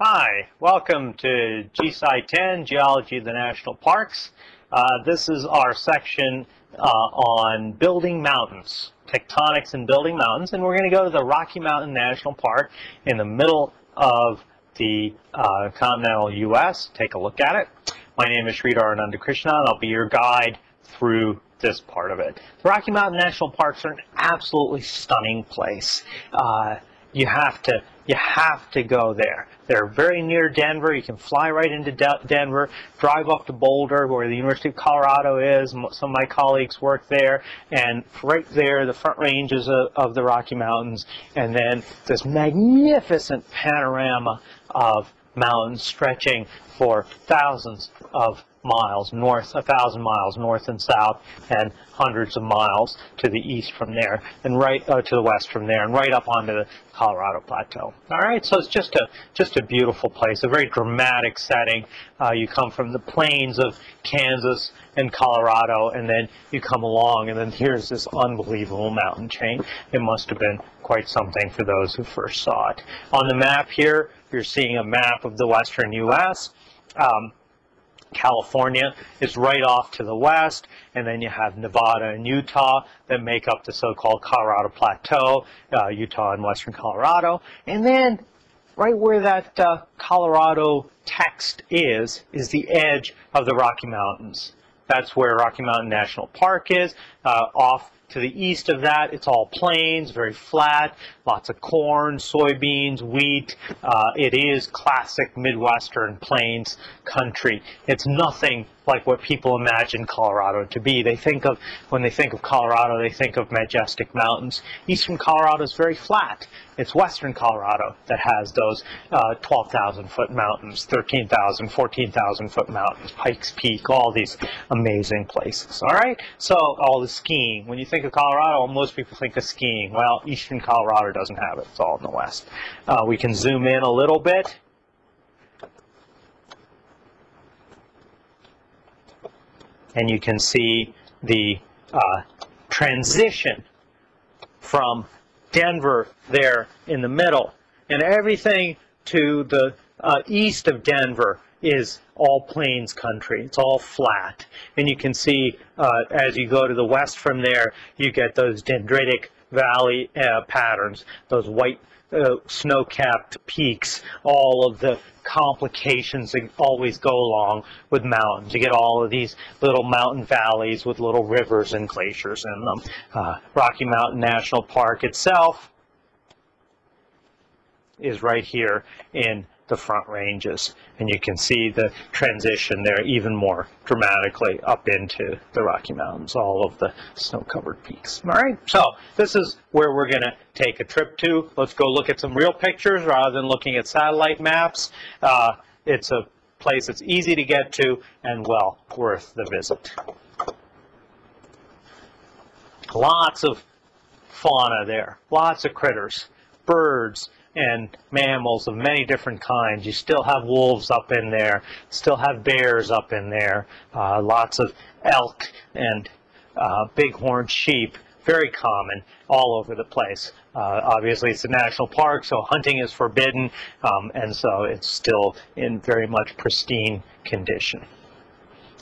Hi, welcome to GSci 10, Geology of the National Parks. Uh, this is our section uh, on building mountains, tectonics and building mountains, and we're going to go to the Rocky Mountain National Park in the middle of the uh, continental U.S. Take a look at it. My name is Sridhar Anandakrishnan, and I'll be your guide through this part of it. The Rocky Mountain National Parks are an absolutely stunning place. You have to you have to go there. They're very near Denver. You can fly right into De Denver, drive up to Boulder, where the University of Colorado is. Some of my colleagues work there, and right there, the front ranges of, of the Rocky Mountains, and then this magnificent panorama of mountains stretching for thousands of miles north, a thousand miles north and south, and hundreds of miles to the east from there, and right uh, to the west from there, and right up onto the Colorado Plateau. All right, so it's just a just a beautiful place, a very dramatic setting. Uh, you come from the plains of Kansas and Colorado, and then you come along, and then here's this unbelievable mountain chain. It must have been quite something for those who first saw it. On the map here, you're seeing a map of the western U.S. Um, California is right off to the west, and then you have Nevada and Utah that make up the so-called Colorado Plateau, uh, Utah and western Colorado. And then right where that uh, Colorado text is, is the edge of the Rocky Mountains. That's where Rocky Mountain National Park is, uh, off to the east of that, it's all plains, very flat, lots of corn, soybeans, wheat. Uh, it is classic Midwestern plains country. It's nothing like what people imagine Colorado to be. They think of, when they think of Colorado, they think of majestic mountains. Eastern Colorado is very flat. It's western Colorado that has those uh, 12,000 foot mountains, 13,000, 14,000 foot mountains, Pikes Peak, all these amazing places. All right? So, all the skiing. When you think of Colorado, most people think of skiing. Well, eastern Colorado doesn't have it. It's all in the west. Uh, we can zoom in a little bit. And you can see the uh, transition from Denver there in the middle. And everything to the uh, east of Denver is all plains country. It's all flat. And you can see uh, as you go to the west from there, you get those dendritic valley uh, patterns, those white uh, snow-capped peaks, all of the complications that always go along with mountains. You get all of these little mountain valleys with little rivers and glaciers in them. Uh, Rocky Mountain National Park itself is right here in the front ranges. And you can see the transition there even more dramatically up into the Rocky Mountains, all of the snow-covered peaks. All right, so this is where we're going to take a trip to. Let's go look at some real pictures rather than looking at satellite maps. Uh, it's a place that's easy to get to and well worth the visit. Lots of fauna there, lots of critters, birds, and mammals of many different kinds. You still have wolves up in there, still have bears up in there, uh, lots of elk and uh, bighorn sheep, very common all over the place. Uh, obviously, it's a national park, so hunting is forbidden, um, and so it's still in very much pristine condition.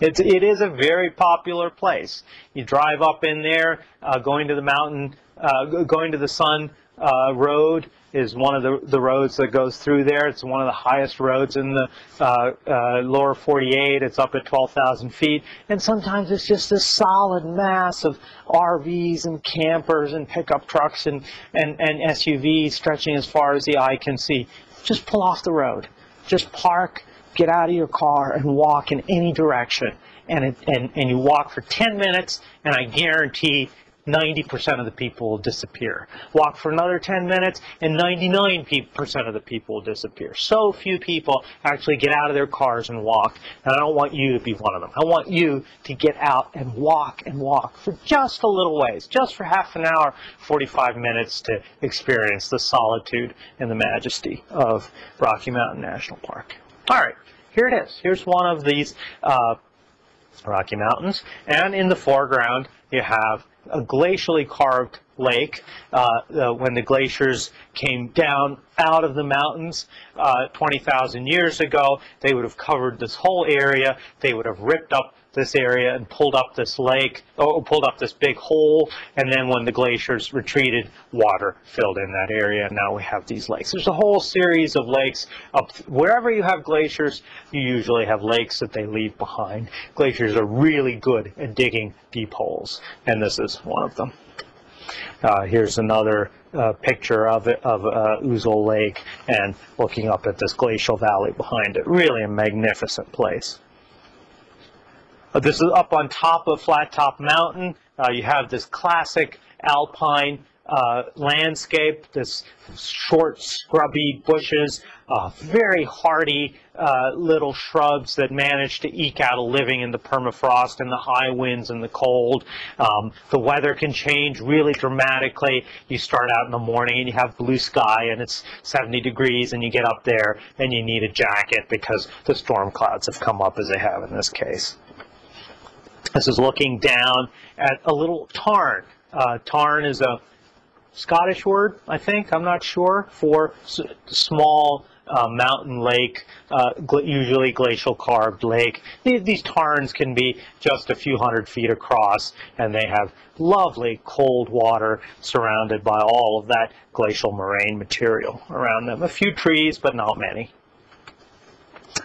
It's, it is a very popular place. You drive up in there, uh, going to the mountain, uh, going to the sun uh, road, is one of the, the roads that goes through there. It's one of the highest roads in the uh, uh, lower 48. It's up at 12,000 feet. And sometimes it's just this solid mass of RVs and campers and pickup trucks and, and, and SUVs stretching as far as the eye can see. Just pull off the road. Just park, get out of your car, and walk in any direction. And, it, and, and you walk for 10 minutes, and I guarantee 90% of the people will disappear. Walk for another 10 minutes and 99% of the people will disappear. So few people actually get out of their cars and walk. And I don't want you to be one of them. I want you to get out and walk and walk for just a little ways, just for half an hour, 45 minutes to experience the solitude and the majesty of Rocky Mountain National Park. All right, here it is. Here's one of these uh, Rocky Mountains. And in the foreground, you have a glacially carved Lake. Uh, uh, when the glaciers came down out of the mountains uh, 20,000 years ago, they would have covered this whole area. They would have ripped up this area and pulled up this lake, or pulled up this big hole, and then when the glaciers retreated, water filled in that area, and now we have these lakes. There's a whole series of lakes. Up wherever you have glaciers, you usually have lakes that they leave behind. Glaciers are really good at digging deep holes, and this is one of them. Uh, here's another uh, picture of it, of uh, Ouzel Lake and looking up at this glacial valley behind it. Really a magnificent place. Uh, this is up on top of Flat Top Mountain. Uh, you have this classic alpine uh, landscape, this short, scrubby bushes, uh, very hardy uh, little shrubs that manage to eke out a living in the permafrost and the high winds and the cold. Um, the weather can change really dramatically. You start out in the morning and you have blue sky and it's 70 degrees and you get up there and you need a jacket because the storm clouds have come up as they have in this case. This is looking down at a little tarn. Uh, tarn is a Scottish word, I think, I'm not sure, for small uh, mountain lake, uh, gl usually glacial carved lake. These, these tarns can be just a few hundred feet across, and they have lovely cold water surrounded by all of that glacial moraine material around them. A few trees, but not many.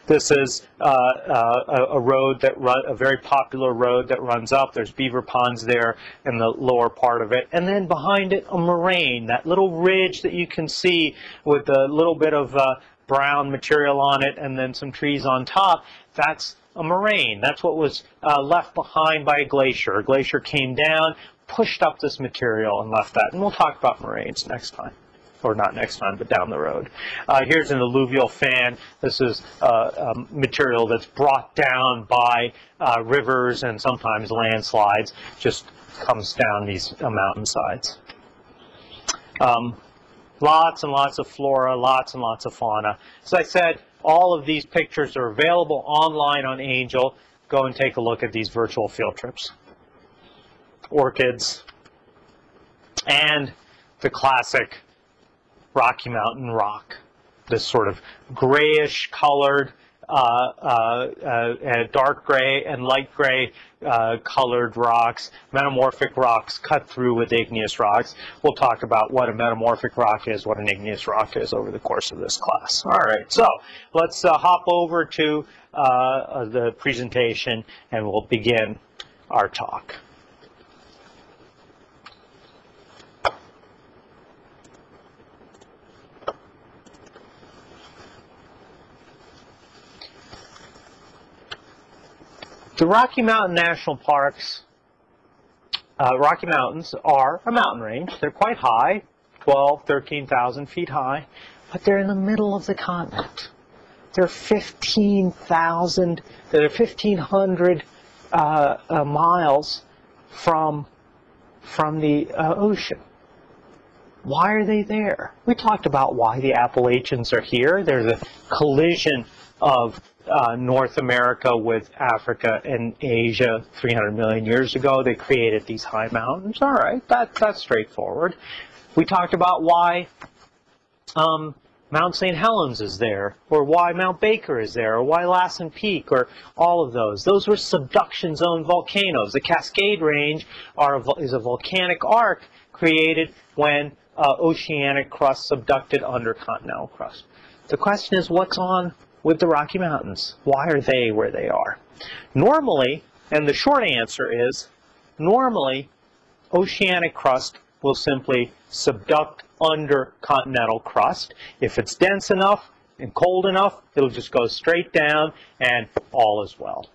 This is uh, uh, a road that run, a very popular road that runs up. There's beaver ponds there in the lower part of it. And then behind it, a moraine, that little ridge that you can see with a little bit of uh, brown material on it and then some trees on top. That's a moraine. That's what was uh, left behind by a glacier. A glacier came down, pushed up this material and left that. And we'll talk about moraines next time or not next time, but down the road. Uh, here's an alluvial fan. This is uh, um, material that's brought down by uh, rivers and sometimes landslides, just comes down these uh, mountainsides. Um, lots and lots of flora, lots and lots of fauna. As I said, all of these pictures are available online on Angel. Go and take a look at these virtual field trips. Orchids, and the classic Rocky Mountain rock. This sort of grayish colored, uh, uh, uh, dark gray and light gray uh, colored rocks, metamorphic rocks cut through with igneous rocks. We'll talk about what a metamorphic rock is, what an igneous rock is over the course of this class. All right, so let's uh, hop over to the presentation and we'll begin our talk. The Rocky Mountain National Parks, uh, Rocky Mountains are a mountain range. They're quite high, 12, 13,000 feet high, but they're in the middle of the continent. They're 15,000, they're 1,500 uh, uh, miles from, from the uh, ocean. Why are they there? We talked about why the Appalachians are here. There's a collision of uh, North America with Africa and Asia 300 million years ago. They created these high mountains. All right, that, that's straightforward. We talked about why um, Mount St. Helens is there, or why Mount Baker is there, or why Lassen Peak, or all of those. Those were subduction zone volcanoes. The Cascade Range are, is a volcanic arc created when uh, oceanic crust subducted under continental crust. The question is, what's on with the Rocky Mountains? Why are they where they are? Normally, and the short answer is, normally, oceanic crust will simply subduct under continental crust. If it's dense enough and cold enough, it'll just go straight down and all is well.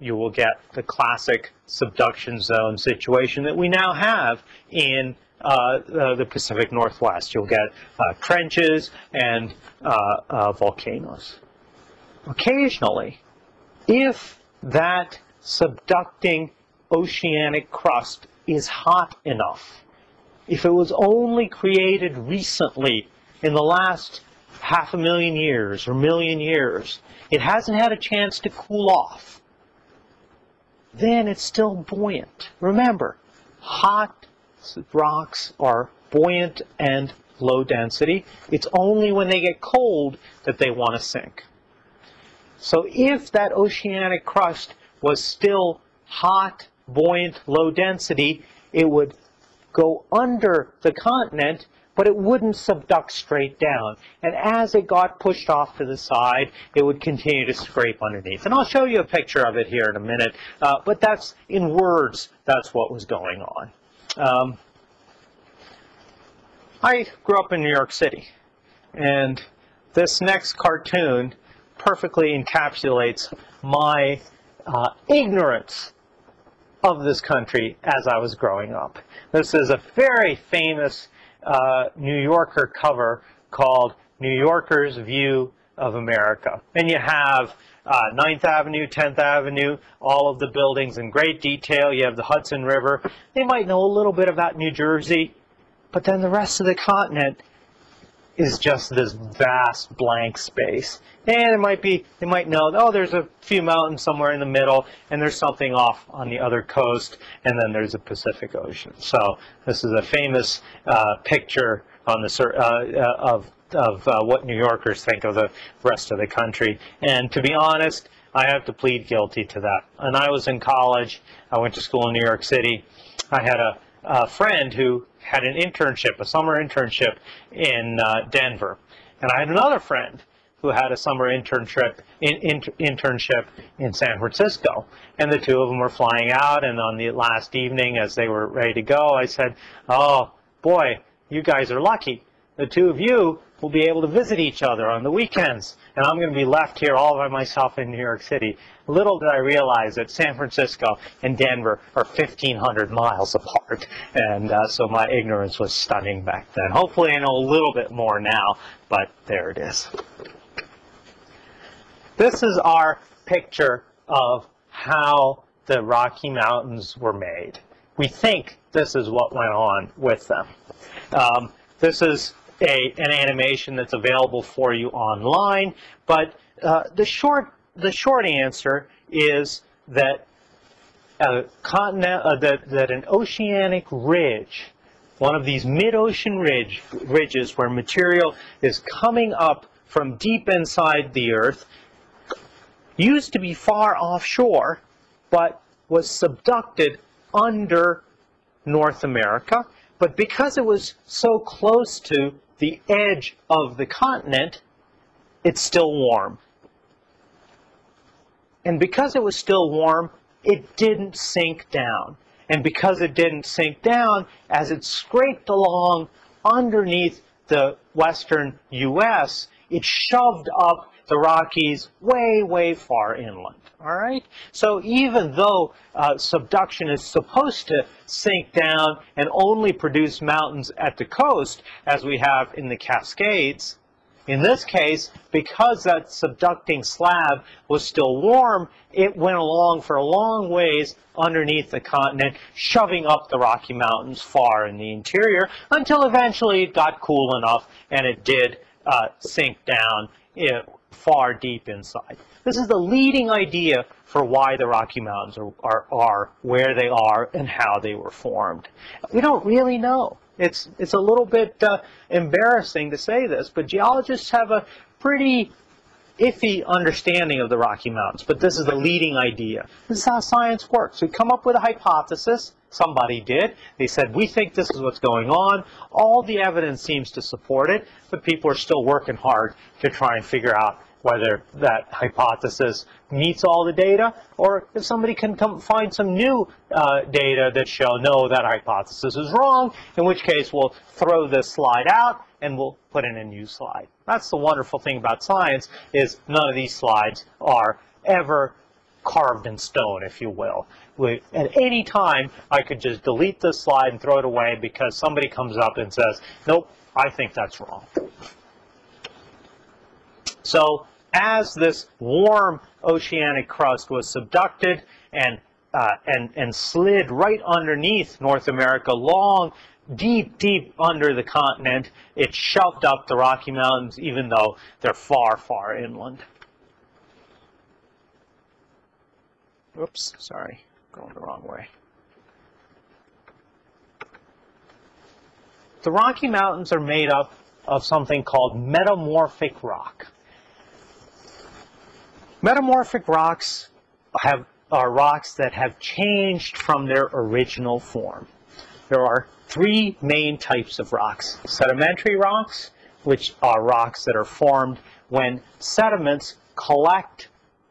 You will get the classic subduction zone situation that we now have in Uh, uh, the Pacific Northwest. You'll get uh, trenches and uh, volcanoes. Occasionally, if that subducting oceanic crust is hot enough, if it was only created recently in the last half a million years or million years, it hasn't had a chance to cool off, then it's still buoyant. Remember, hot rocks are buoyant and low density. It's only when they get cold that they want to sink. So if that oceanic crust was still hot, buoyant, low density, it would go under the continent, but it wouldn't subduct straight down. And as it got pushed off to the side, it would continue to scrape underneath. And I'll show you a picture of it here in a minute, uh, but that's, in words, that's what was going on. Um, I grew up in New York City, and this next cartoon perfectly encapsulates my uh, ignorance of this country as I was growing up. This is a very famous uh, New Yorker cover called New Yorker's View of America. And you have uh, 9th Avenue, 10th Avenue, all of the buildings in great detail. You have the Hudson River. They might know a little bit about New Jersey, but then the rest of the continent is just this vast blank space. And it might be, they might know, oh, there's a few mountains somewhere in the middle, and there's something off on the other coast, and then there's the Pacific Ocean. So this is a famous uh, picture on the uh, uh, of of uh, what New Yorkers think of the rest of the country. And to be honest, I have to plead guilty to that. And I was in college, I went to school in New York City. I had a, a friend who had an internship, a summer internship in uh, Denver. And I had another friend who had a summer internship in, in, internship in San Francisco. And the two of them were flying out, and on the last evening, as they were ready to go, I said, oh, boy, you guys are lucky. The two of you will be able to visit each other on the weekends. And I'm going to be left here all by myself in New York City. Little did I realize that San Francisco and Denver are 1,500 miles apart. And uh, so my ignorance was stunning back then. Hopefully I know a little bit more now, but there it is. This is our picture of how the Rocky Mountains were made. We think this is what went on with them. Um, this is a, an animation that's available for you online. But uh, the short the short answer is that a continent uh, that that an oceanic ridge, one of these mid-ocean ridge ridges where material is coming up from deep inside the Earth, used to be far offshore, but was subducted under North America. But because it was so close to the edge of the continent, it's still warm. And because it was still warm, it didn't sink down. And because it didn't sink down, as it scraped along underneath the western U.S., it shoved up the Rockies way, way far inland. All right? So even though uh, subduction is supposed to sink down and only produce mountains at the coast, as we have in the Cascades, in this case, because that subducting slab was still warm, it went along for a long ways underneath the continent, shoving up the Rocky Mountains far in the interior, until eventually it got cool enough and it did uh, sink down far deep inside. This is the leading idea for why the Rocky Mountains are, are, are where they are and how they were formed. We don't really know. It's, it's a little bit uh, embarrassing to say this, but geologists have a pretty iffy understanding of the Rocky Mountains, but this is the leading idea. This is how science works. We come up with a hypothesis, somebody did. They said, we think this is what's going on. All the evidence seems to support it, but people are still working hard to try and figure out whether that hypothesis meets all the data, or if somebody can come find some new uh, data that show, no, that hypothesis is wrong, in which case we'll throw this slide out and we'll put in a new slide. That's the wonderful thing about science, is none of these slides are ever carved in stone, if you will. We, at any time, I could just delete this slide and throw it away because somebody comes up and says, nope, I think that's wrong. So as this warm oceanic crust was subducted and, uh, and, and slid right underneath North America, long, deep, deep under the continent, it shoved up the Rocky Mountains, even though they're far, far inland. Oops, sorry, going the wrong way. the Rocky Mountains are made up of something called metamorphic rock. Metamorphic rocks have, are rocks that have changed from their original form. There are three main types of rocks. Sedimentary rocks, which are rocks that are formed when sediments collect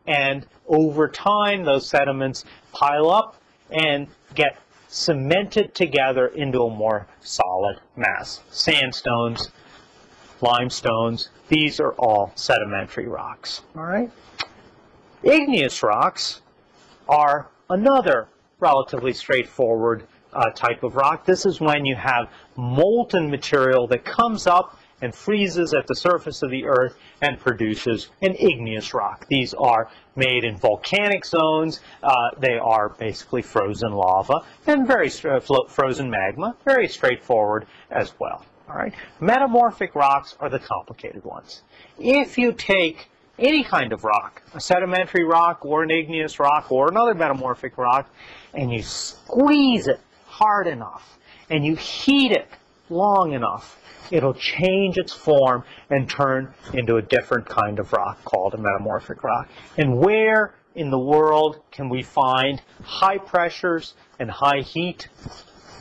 and over time those sediments pile up and get cemented together into a more solid mass. Sandstones, limestones, these are all sedimentary rocks. All right. Igneous rocks are another relatively straightforward uh, type of rock. This is when you have molten material that comes up and freezes at the surface of the earth and produces an igneous rock. These are made in volcanic zones. Uh, they are basically frozen lava and very frozen magma, very straightforward as well. All right. Metamorphic rocks are the complicated ones. If you take any kind of rock, a sedimentary rock or an igneous rock or another metamorphic rock, and you squeeze it hard enough and you heat it long enough, it'll change its form and turn into a different kind of rock called a metamorphic rock. And where in the world can we find high pressures and high heat?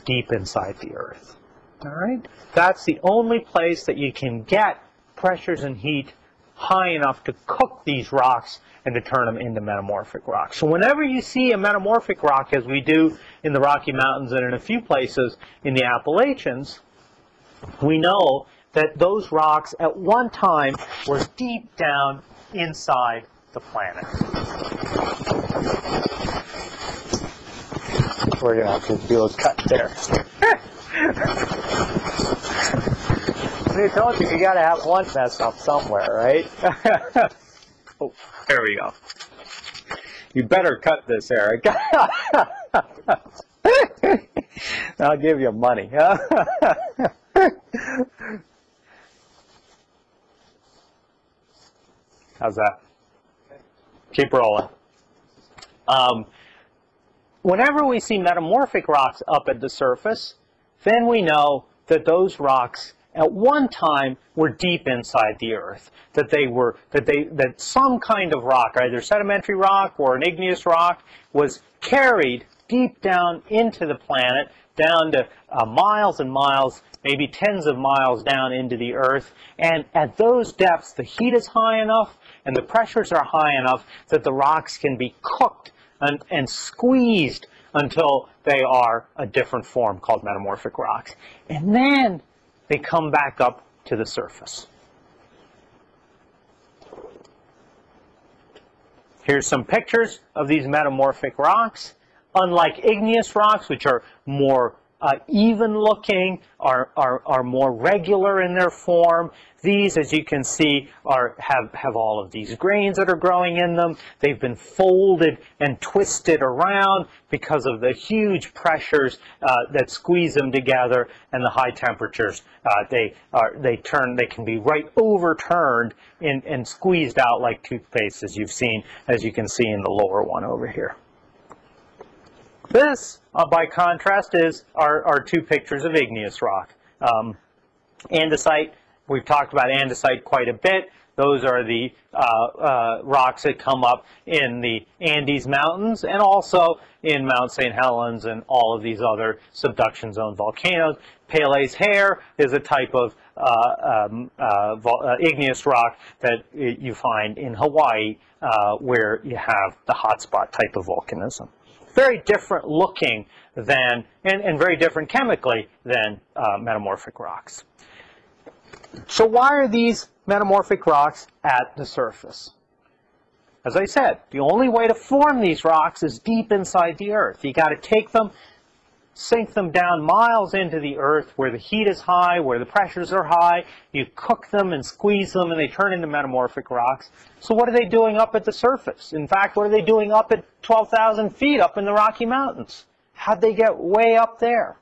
Deep inside the earth. All right? That's the only place that you can get pressures and heat high enough to cook these rocks and to turn them into metamorphic rocks. So whenever you see a metamorphic rock, as we do in the Rocky Mountains and in a few places in the Appalachians, we know that those rocks at one time were deep down inside the planet. We're going to have to do a cut there. I told you, you got to have one mess up somewhere, right? oh, there we go. You better cut this, Eric. I'll give you money. How's that? Keep rolling. Um, whenever we see metamorphic rocks up at the surface, then we know that those rocks at one time were deep inside the earth. That they were that they that some kind of rock, either sedimentary rock or an igneous rock, was carried deep down into the planet, down to uh, miles and miles, maybe tens of miles down into the earth. And at those depths, the heat is high enough and the pressures are high enough that the rocks can be cooked and, and squeezed until they are a different form called metamorphic rocks. And then they come back up to the surface. Here's some pictures of these metamorphic rocks. Unlike igneous rocks, which are more uh, even looking, are, are, are more regular in their form. These, as you can see, are, have, have all of these grains that are growing in them. They've been folded and twisted around because of the huge pressures uh, that squeeze them together and the high temperatures. Uh, they, are, they, turn, they can be right overturned and, and squeezed out like toothpaste, as you've seen, as you can see in the lower one over here. This, uh, by contrast, is our, our two pictures of igneous rock. Um, andesite, we've talked about andesite quite a bit. Those are the uh, uh, rocks that come up in the Andes Mountains and also in Mount St. Helens and all of these other subduction zone volcanoes. Pele's hair is a type of uh, um, uh, uh, igneous rock that you find in Hawaii uh, where you have the hotspot type of volcanism very different looking than, and, and very different chemically than uh, metamorphic rocks. So why are these metamorphic rocks at the surface? As I said, the only way to form these rocks is deep inside the earth. You got to take them sink them down miles into the earth where the heat is high, where the pressures are high. You cook them and squeeze them and they turn into metamorphic rocks. So what are they doing up at the surface? In fact, what are they doing up at 12,000 feet up in the Rocky Mountains? How'd they get way up there?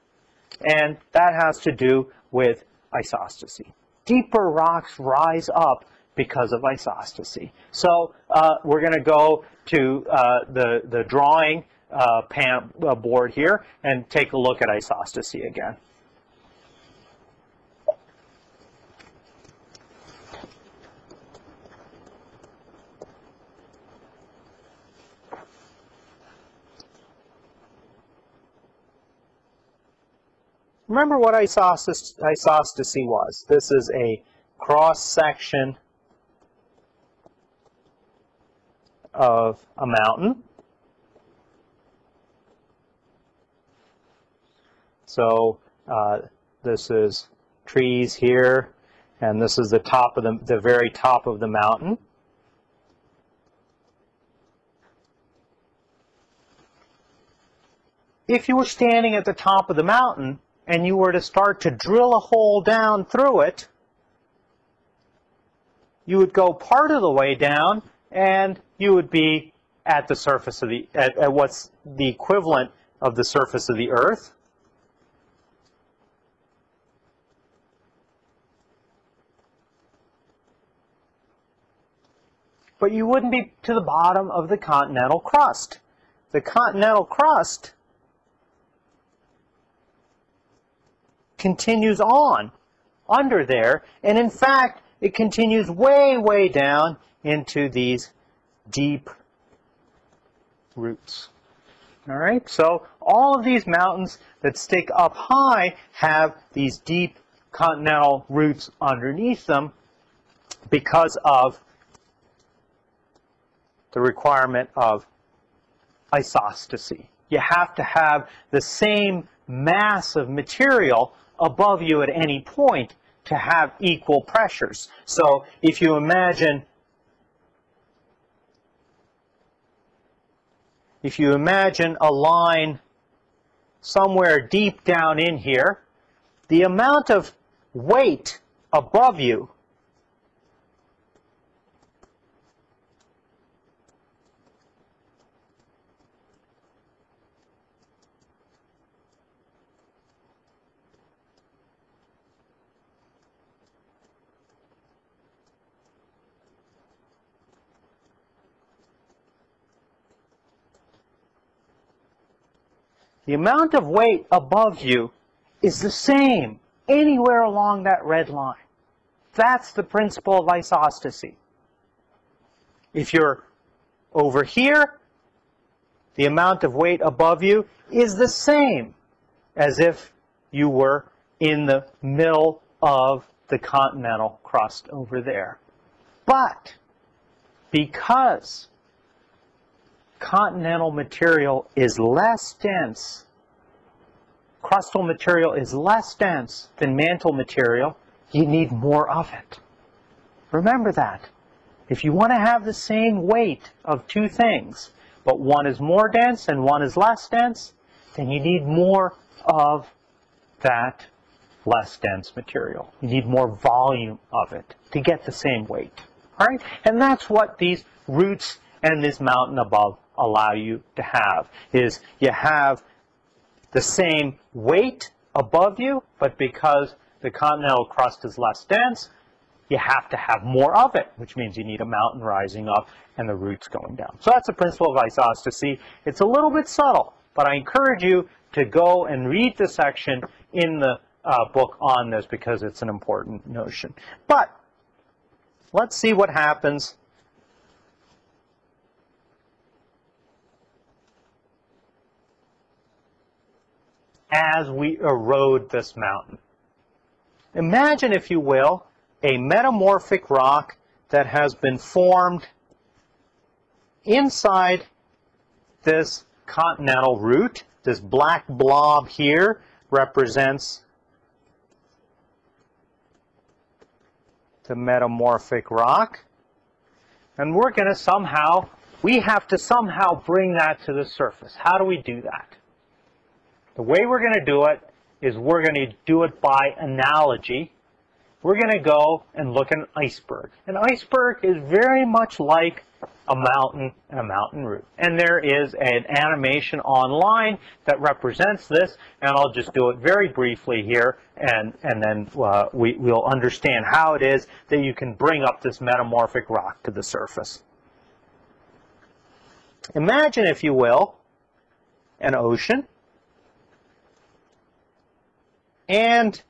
And that has to do with isostasy. Deeper rocks rise up because of isostasy. So uh, we're going to go to uh, the, the drawing uh, pan, uh, board here and take a look at isostasy again. Remember what isostasy, isostasy was. This is a cross-section of a mountain So uh, this is trees here, and this is the top of the, the very top of the mountain. If you were standing at the top of the mountain and you were to start to drill a hole down through it, you would go part of the way down and you would be at the surface of the, at, at what's the equivalent of the surface of the earth. But you wouldn't be to the bottom of the continental crust. The continental crust continues on under there, and in fact, it continues way, way down into these deep roots. All right, so all of these mountains that stick up high have these deep continental roots underneath them because of the requirement of isostasy. You have to have the same mass of material above you at any point to have equal pressures. So if you imagine if you imagine a line somewhere deep down in here, the amount of weight above you The amount of weight above you is the same anywhere along that red line. That's the principle of isostasy. If you're over here, the amount of weight above you is the same as if you were in the middle of the continental crust over there. But because continental material is less dense, crustal material is less dense than mantle material, you need more of it. Remember that. If you want to have the same weight of two things, but one is more dense and one is less dense, then you need more of that less dense material. You need more volume of it to get the same weight. All right? And that's what these roots and this mountain above allow you to have, is you have the same weight above you, but because the continental crust is less dense, you have to have more of it, which means you need a mountain rising up and the roots going down. So that's the principle of isostasy. It's a little bit subtle, but I encourage you to go and read the section in the uh, book on this because it's an important notion. But let's see what happens as we erode this mountain. Imagine, if you will, a metamorphic rock that has been formed inside this continental root. This black blob here represents the metamorphic rock. And we're going to somehow, we have to somehow bring that to the surface. How do we do that? The way we're going to do it is we're going to do it by analogy. We're going to go and look at an iceberg. An iceberg is very much like a mountain and a mountain root. And there is an animation online that represents this, and I'll just do it very briefly here, and, and then uh, we, we'll understand how it is that you can bring up this metamorphic rock to the surface. Imagine, if you will, an ocean and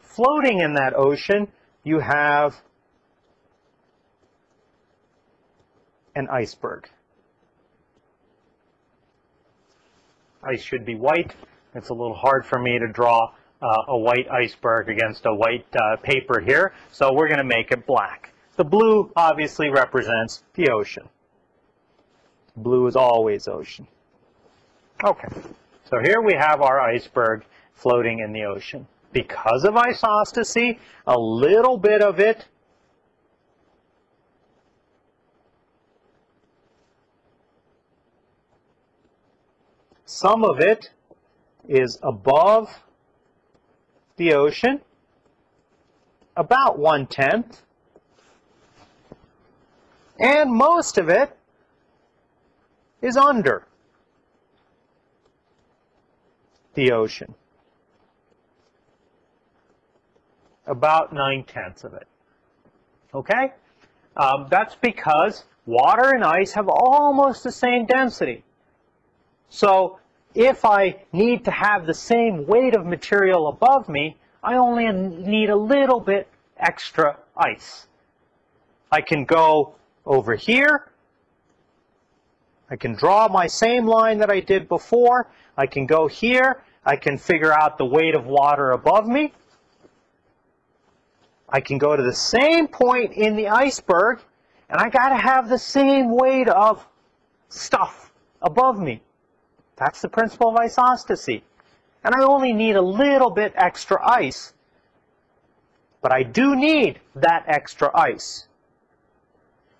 floating in that ocean, you have an iceberg. ice should be white. It's a little hard for me to draw uh, a white iceberg against a white uh, paper here, so we're going to make it black. The blue obviously represents the ocean. Blue is always ocean. Okay, so here we have our iceberg floating in the ocean. Because of isostasy, a little bit of it some of it is above the ocean, about one-tenth, and most of it is under the ocean. About nine-tenths of it. Okay? Um, that's because water and ice have almost the same density. So if I need to have the same weight of material above me, I only need a little bit extra ice. I can go over here. I can draw my same line that I did before. I can go here. I can figure out the weight of water above me. I can go to the same point in the iceberg, and I got to have the same weight of stuff above me. That's the principle of isostasy. And I only need a little bit extra ice. But I do need that extra ice.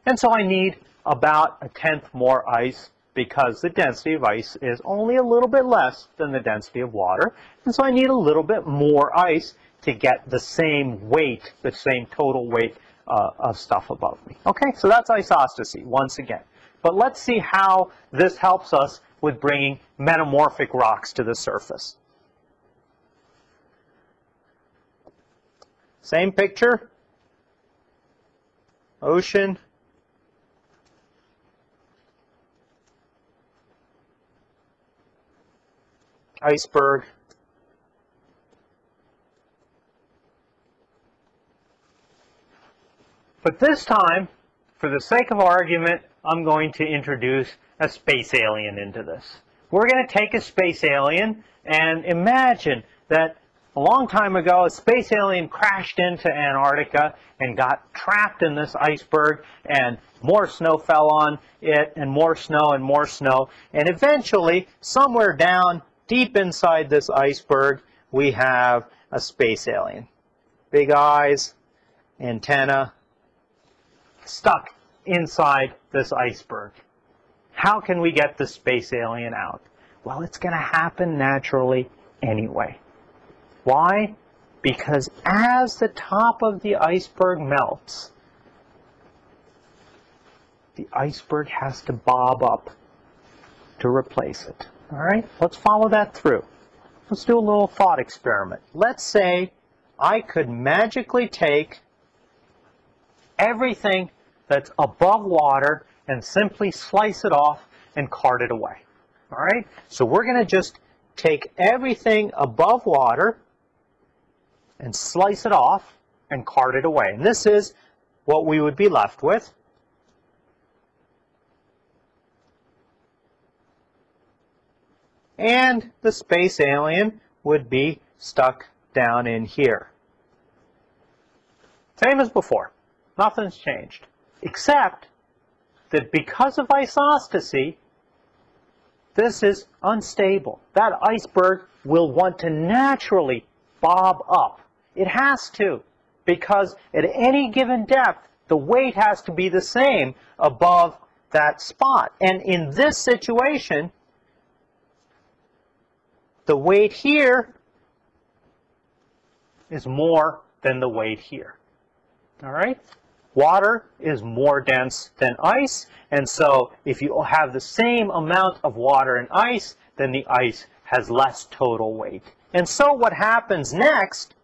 And so I need about a tenth more ice because the density of ice is only a little bit less than the density of water. And so I need a little bit more ice to get the same weight, the same total weight uh, of stuff above me. Okay, so that's isostasy once again. But let's see how this helps us with bringing metamorphic rocks to the surface. Same picture, ocean, iceberg, But this time, for the sake of argument, I'm going to introduce a space alien into this. We're going to take a space alien and imagine that a long time ago a space alien crashed into Antarctica and got trapped in this iceberg and more snow fell on it and more snow and more snow and eventually somewhere down deep inside this iceberg we have a space alien. Big eyes, antenna, stuck inside this iceberg. How can we get the space alien out? Well, it's going to happen naturally anyway. Why? Because as the top of the iceberg melts, the iceberg has to bob up to replace it. All right, let's follow that through. Let's do a little thought experiment. Let's say I could magically take everything that's above water and simply slice it off and cart it away. All right? So we're going to just take everything above water and slice it off and cart it away. And this is what we would be left with. And the space alien would be stuck down in here. Same as before. Nothing's changed. Except that because of isostasy, this is unstable. That iceberg will want to naturally bob up. It has to, because at any given depth, the weight has to be the same above that spot. And in this situation, the weight here is more than the weight here. All right? Water is more dense than ice, and so if you have the same amount of water and ice, then the ice has less total weight. And so what happens next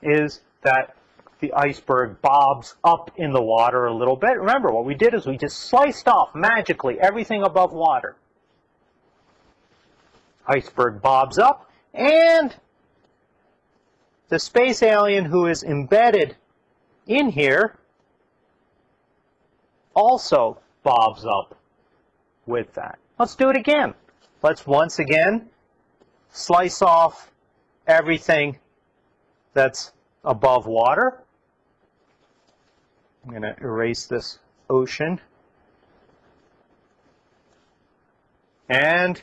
is that the iceberg bobs up in the water a little bit. Remember, what we did is we just sliced off magically everything above water iceberg bobs up, and the space alien who is embedded in here also bobs up with that. Let's do it again. Let's once again slice off everything that's above water. I'm going to erase this ocean. And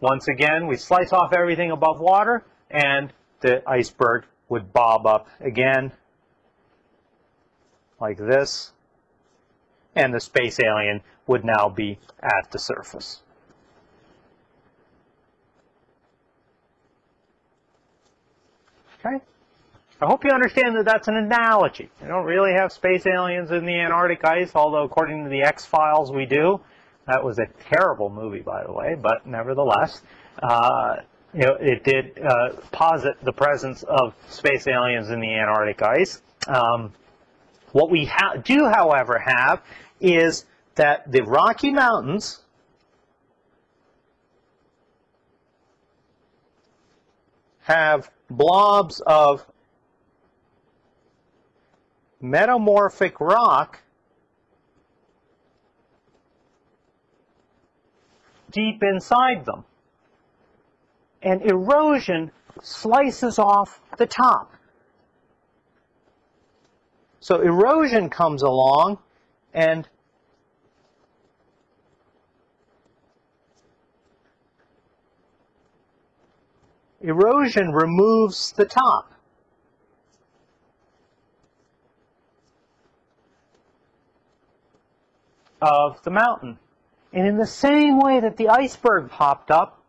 once again, we slice off everything above water and the iceberg would bob up again like this. And the space alien would now be at the surface. Okay? I hope you understand that that's an analogy. We don't really have space aliens in the Antarctic ice, although according to the X-Files we do. That was a terrible movie, by the way, but nevertheless, uh, you know, it did uh, posit the presence of space aliens in the Antarctic ice. Um, what we do, however, have is that the Rocky Mountains have blobs of metamorphic rock deep inside them. And erosion slices off the top. So erosion comes along and erosion removes the top. Of the mountain. And in the same way that the iceberg popped up,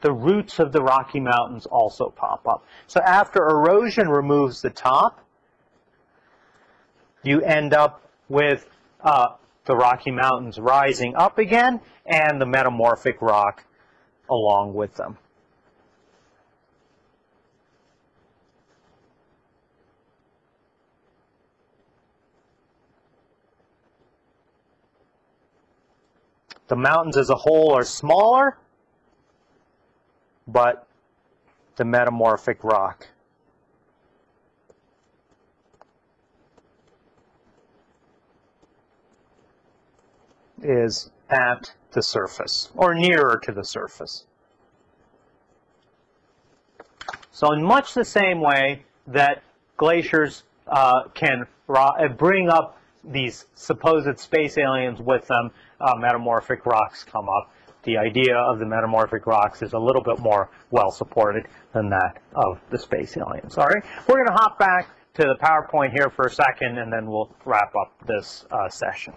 the roots of the Rocky Mountains also pop up. So after erosion removes the top, you end up with uh, the Rocky Mountains rising up again and the metamorphic rock along with them. The mountains as a whole are smaller, but the metamorphic rock is at the surface, or nearer to the surface. So in much the same way that glaciers uh, can uh, bring up these supposed space aliens with them, uh, metamorphic rocks come up. The idea of the metamorphic rocks is a little bit more well supported than that of the space aliens. All right, we're going to hop back to the PowerPoint here for a second, and then we'll wrap up this uh, session.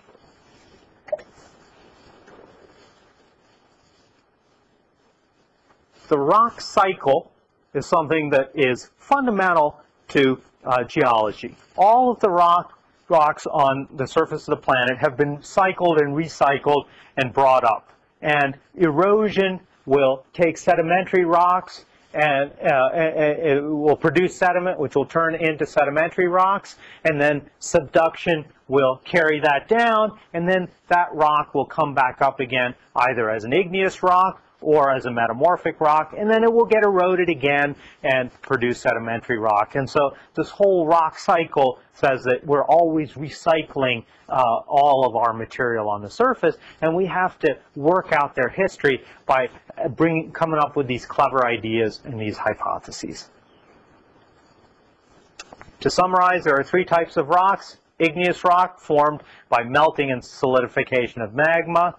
The rock cycle is something that is fundamental to uh, geology. All of the rock rocks on the surface of the planet have been cycled and recycled and brought up. And erosion will take sedimentary rocks and uh, it will produce sediment, which will turn into sedimentary rocks, and then subduction will carry that down, and then that rock will come back up again, either as an igneous rock or as a metamorphic rock, and then it will get eroded again and produce sedimentary rock. And so this whole rock cycle says that we're always recycling uh, all of our material on the surface, and we have to work out their history by bringing, coming up with these clever ideas and these hypotheses. To summarize, there are three types of rocks. Igneous rock formed by melting and solidification of magma.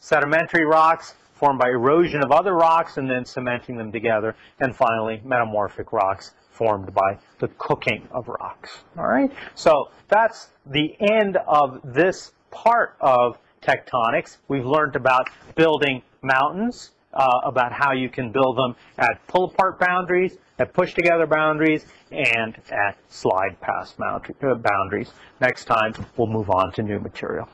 Sedimentary rocks formed by erosion of other rocks and then cementing them together. And finally, metamorphic rocks formed by the cooking of rocks. All right, so that's the end of this part of tectonics. We've learned about building mountains, uh, about how you can build them at pull-apart boundaries, at push-together boundaries, and at slide-pass uh, boundaries. Next time, we'll move on to new material.